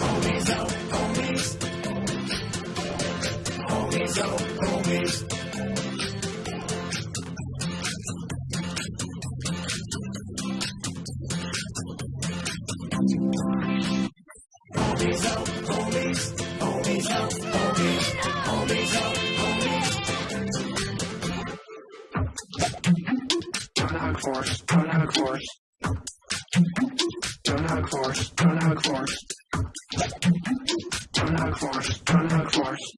Homies out, homies. Homies out, homies. homies up, homies, homies up, homies, homies up, homies. Don't hug force, don't hug force. Don't hug force, don't hug force. Don't hug force, don't hug force.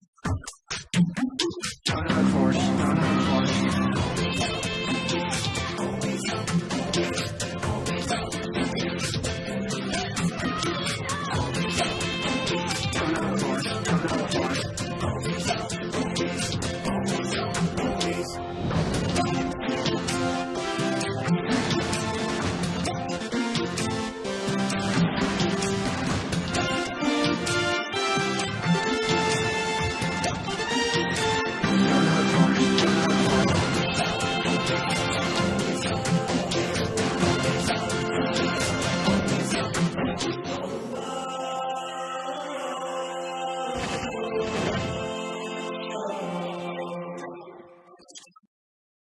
Don't hug force.